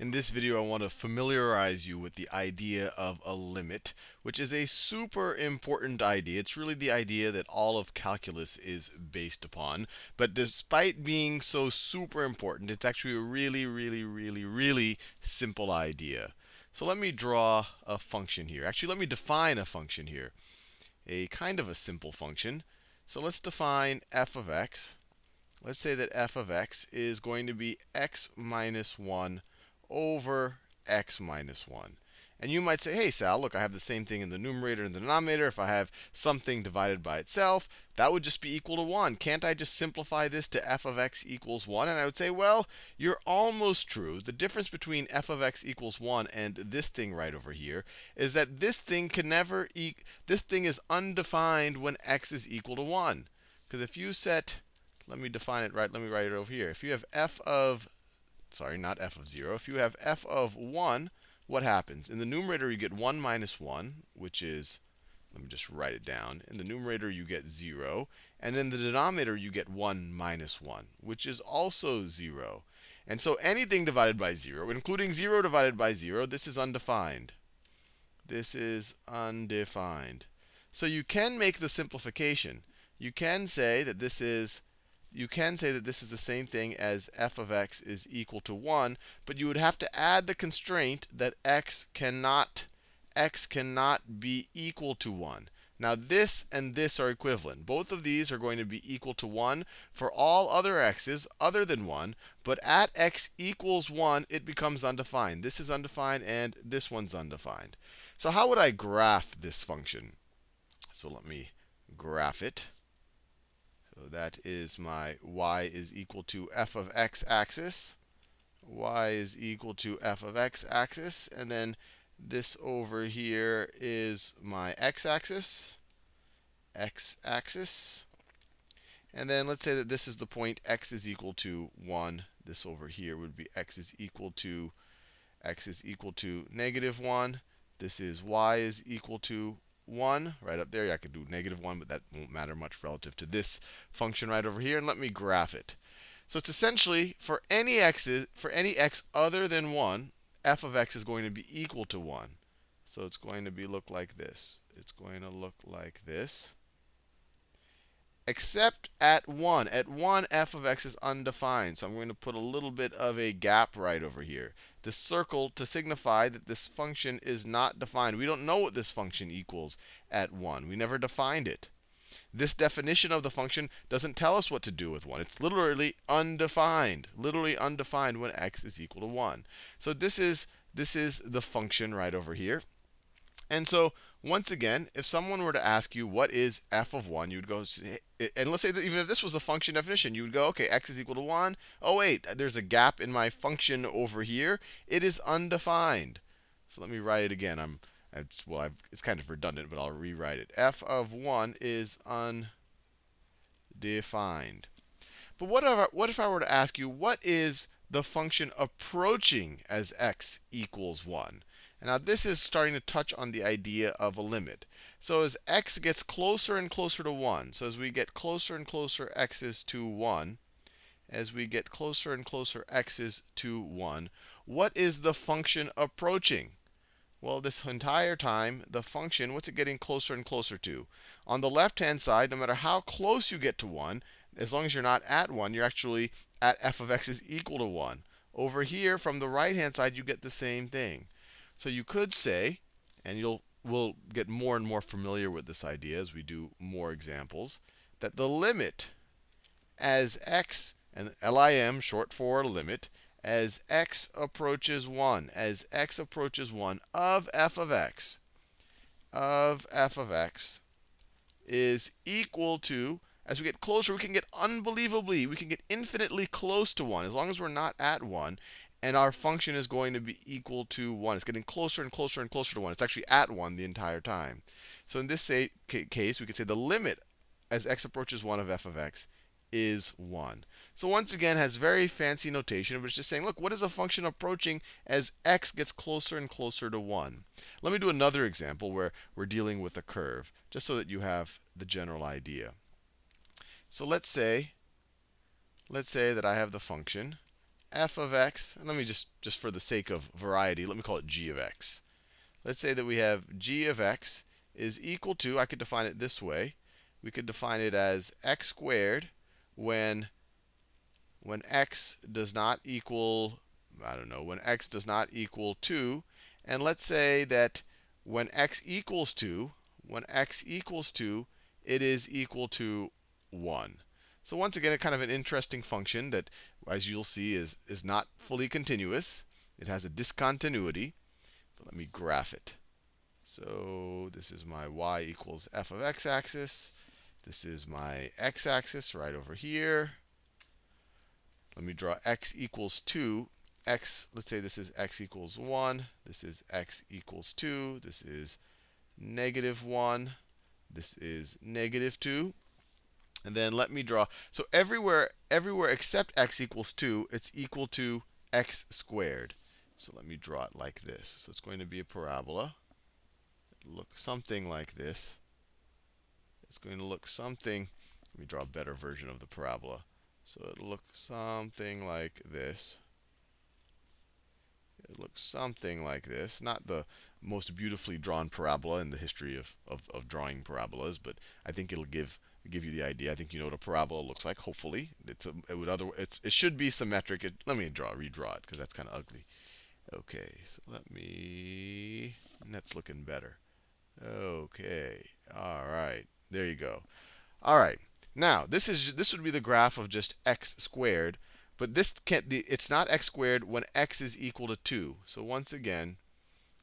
In this video, I want to familiarize you with the idea of a limit, which is a super important idea. It's really the idea that all of calculus is based upon. But despite being so super important, it's actually a really, really, really, really simple idea. So let me draw a function here. Actually, let me define a function here. A kind of a simple function. So let's define f of x. Let's say that f of x is going to be x minus 1 over x minus 1. And you might say, hey, Sal, look, I have the same thing in the numerator and the denominator. If I have something divided by itself, that would just be equal to 1. Can't I just simplify this to f of x equals 1? And I would say, well, you're almost true. The difference between f of x equals 1 and this thing right over here is that this thing can never e this thing is undefined when x is equal to 1. Because if you set, let me define it right, let me write it over here. If you have f of sorry, not f of 0. If you have f of 1, what happens? In the numerator, you get 1 minus 1, which is, let me just write it down. In the numerator, you get 0. And in the denominator, you get 1 minus 1, which is also 0. And so anything divided by 0, including 0 divided by 0, this is undefined. This is undefined. So you can make the simplification. You can say that this is you can say that this is the same thing as f of x is equal to 1, but you would have to add the constraint that x cannot x cannot be equal to 1. Now this and this are equivalent. Both of these are going to be equal to 1 for all other x's other than 1. But at x equals 1, it becomes undefined. This is undefined, and this one's undefined. So how would I graph this function? So let me graph it. So that is my y is equal to f of x axis. y is equal to f of x axis. And then this over here is my x axis. x axis. And then let's say that this is the point x is equal to 1. This over here would be x is equal to x is equal to negative 1. This is y is equal to 1 right up there. Yeah, I could do negative 1, but that won't matter much relative to this function right over here. And let me graph it. So it's essentially for any x's, for any x other than 1, f of x is going to be equal to 1. So it's going to be look like this. It's going to look like this. Except at 1. At 1, f of x is undefined. So I'm going to put a little bit of a gap right over here the circle to signify that this function is not defined. We don't know what this function equals at 1. We never defined it. This definition of the function doesn't tell us what to do with 1. It's literally undefined, literally undefined when x is equal to 1. So this is, this is the function right over here. And so once again, if someone were to ask you what is f of 1, you would go, eh, and let's say that even if this was the function definition, you would go, OK, x is equal to 1. Oh, wait, there's a gap in my function over here. It is undefined. So let me write it again. I'm, well, I've, it's kind of redundant, but I'll rewrite it. f of 1 is undefined. But what if, I, what if I were to ask you, what is the function approaching as x equals 1? Now this is starting to touch on the idea of a limit. So as x gets closer and closer to 1, so as we get closer and closer x is to 1, as we get closer and closer x is to 1, what is the function approaching? Well, this entire time, the function, what's it getting closer and closer to? On the left-hand side, no matter how close you get to 1, as long as you're not at 1, you're actually at f of x is equal to 1. Over here, from the right-hand side, you get the same thing. So you could say, and you'll we'll get more and more familiar with this idea as we do more examples, that the limit as x, and lim, short for limit, as x approaches 1, as x approaches 1 of f of x, of f of x is equal to, as we get closer, we can get unbelievably, we can get infinitely close to 1, as long as we're not at 1 and our function is going to be equal to 1. It's getting closer and closer and closer to 1. It's actually at 1 the entire time. So in this say, case, we could say the limit as x approaches 1 of f of x is 1. So once again, has very fancy notation, but it's just saying, look, what is a function approaching as x gets closer and closer to 1? Let me do another example where we're dealing with a curve, just so that you have the general idea. So let's say, let's say that I have the function f of x, and let me just, just for the sake of variety, let me call it g of x. Let's say that we have g of x is equal to, I could define it this way. We could define it as x squared when, when x does not equal, I don't know, when x does not equal 2. And let's say that when x equals 2, when x equals 2, it is equal to 1. So once again, a kind of an interesting function that, as you'll see, is, is not fully continuous. It has a discontinuity. But let me graph it. So this is my y equals f of x axis. This is my x axis right over here. Let me draw x equals 2. x, let's say this is x equals 1. This is x equals 2. This is negative 1. This is negative 2. And then let me draw. So everywhere, everywhere except x equals 2, it's equal to x squared. So let me draw it like this. So it's going to be a parabola. It'll look something like this. It's going to look something. Let me draw a better version of the parabola. So it'll look something like this. It looks something like this. Not the most beautifully drawn parabola in the history of, of, of drawing parabolas, but I think it'll give give you the idea. I think you know what a parabola looks like. Hopefully, it's a, it would other it's, it should be symmetric. It, let me draw redraw it because that's kind of ugly. Okay, so let me. That's looking better. Okay, all right, there you go. All right, now this is this would be the graph of just x squared, but this can't. The, it's not x squared when x is equal to 2. So once again,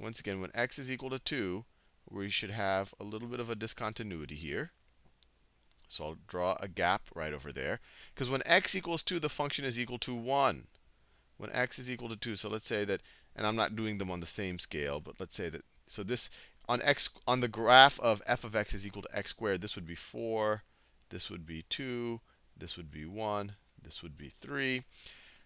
once again, when x is equal to 2, we should have a little bit of a discontinuity here. So I'll draw a gap right over there. Because when x equals 2, the function is equal to 1. When x is equal to 2. So let's say that, and I'm not doing them on the same scale, but let's say that, so this, on x, on the graph of f of x is equal to x squared, this would be 4, this would be 2, this would be 1, this would be 3.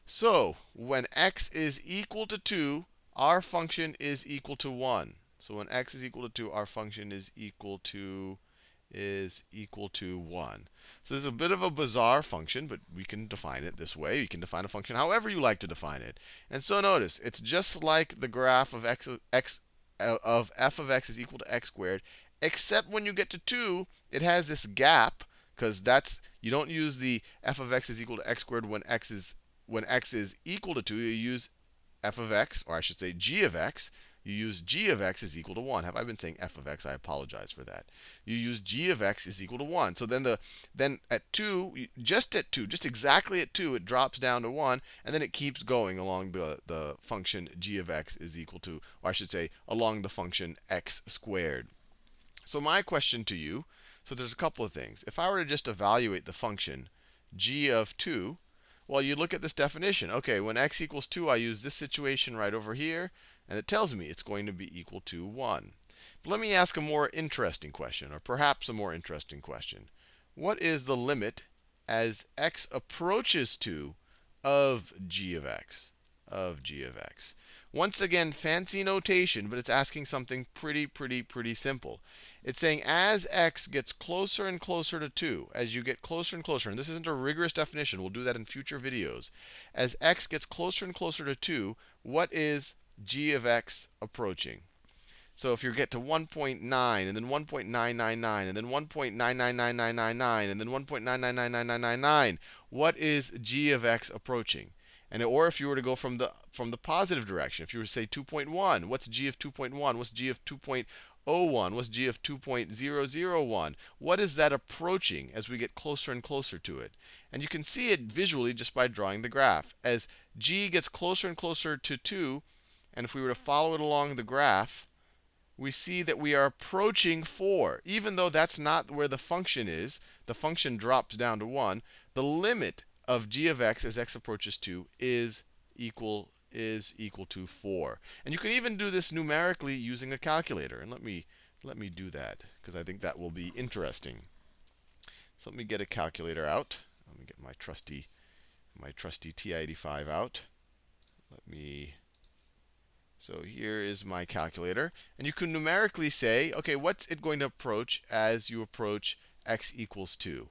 So when x is equal to 2, our function is equal to 1. So when x is equal to 2, our function is equal to is equal to 1. So this is a bit of a bizarre function, but we can define it this way. You can define a function however you like to define it. And so notice, it's just like the graph of x, x uh, of f of x is equal to x squared, except when you get to 2, it has this gap, because that's you don't use the f of x is equal to x squared when x is when x is equal to 2. You use f of x, or I should say g of x, you use g of x is equal to 1. Have I been saying f of x? I apologize for that. You use g of x is equal to 1. So then the then at 2, just at 2, just exactly at 2, it drops down to 1, and then it keeps going along the, the function g of x is equal to, or I should say, along the function x squared. So my question to you, so there's a couple of things. If I were to just evaluate the function g of 2, well, you look at this definition. OK, when x equals 2, I use this situation right over here. And it tells me it's going 2 be equal to 1. But let me ask a more interesting question, or perhaps a more interesting question. What is the limit as x approaches to of g of x? Of g of x. Once again, fancy notation, but it's asking something pretty, pretty, pretty simple. It's saying as x gets closer and closer to 2, as you get closer and closer, and this isn't a rigorous definition, we'll do that in future videos. As x gets closer and closer to 2, what is g of x approaching. So if you get to 1.9 and then 1.999 and then 1.999999 and then 1.9999999, what is g of x approaching? And or if you were to go from the from the positive direction, if you were to say 2.1, what's g of 2.1? What's g of 2.01? What's g of 2.001? What is that approaching as we get closer and closer to it? And you can see it visually just by drawing the graph. As g gets closer and closer to 2, and if we were to follow it along the graph, we see that we are approaching 4. Even though that's not where the function is, the function drops down to 1, the limit of g of x as x approaches 2 is equal is equal to 4. And you can even do this numerically using a calculator. And let me let me do that because I think that will be interesting. So let me get a calculator out. Let me get my trusty my trusty TI-85 out. So here is my calculator. And you can numerically say, OK, what's it going to approach as you approach x equals 2?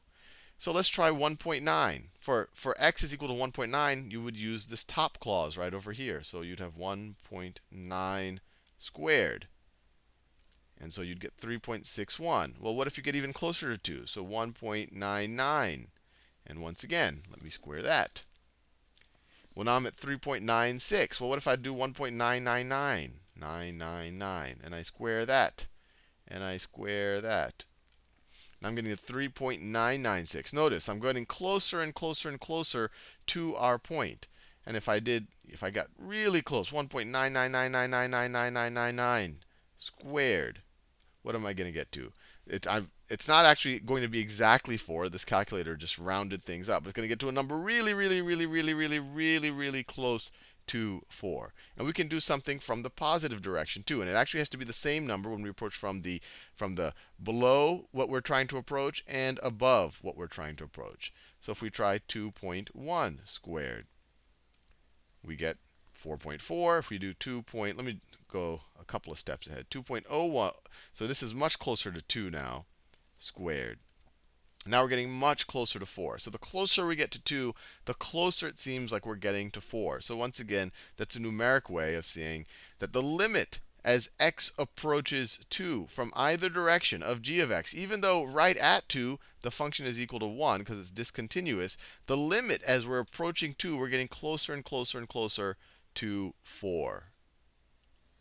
So let's try 1.9. For, for x is equal to 1.9, you would use this top clause right over here. So you'd have 1.9 squared. And so you'd get 3.61. Well, what if you get even closer to 2? So 1.99. And once again, let me square that. Well, now I'm at 3.96. Well, what if I do 1.999? 999. And I square that. And I square that. I'm getting a 3.996. Notice I'm getting closer and closer and closer to our point. And if I did, if I got really close, 1.999999999 squared, what am I going to get to? It's, I'm, it's not actually going to be exactly 4. This calculator just rounded things up. It's going to get to a number really, really, really, really, really, really, really close to 4. And we can do something from the positive direction too. And it actually has to be the same number when we approach from the from the below what we're trying to approach and above what we're trying to approach. So if we try 2.1 squared, we get 4.4. If we do 2. Point, let me go a couple of steps ahead. 2.01. So this is much closer to 2 now, squared. Now we're getting much closer to 4. So the closer we get to 2, the closer it seems like we're getting to 4. So once again, that's a numeric way of seeing that the limit as x approaches 2 from either direction of g of x, even though right at 2 the function is equal to 1 because it's discontinuous, the limit as we're approaching 2, we're getting closer and closer and closer to 4.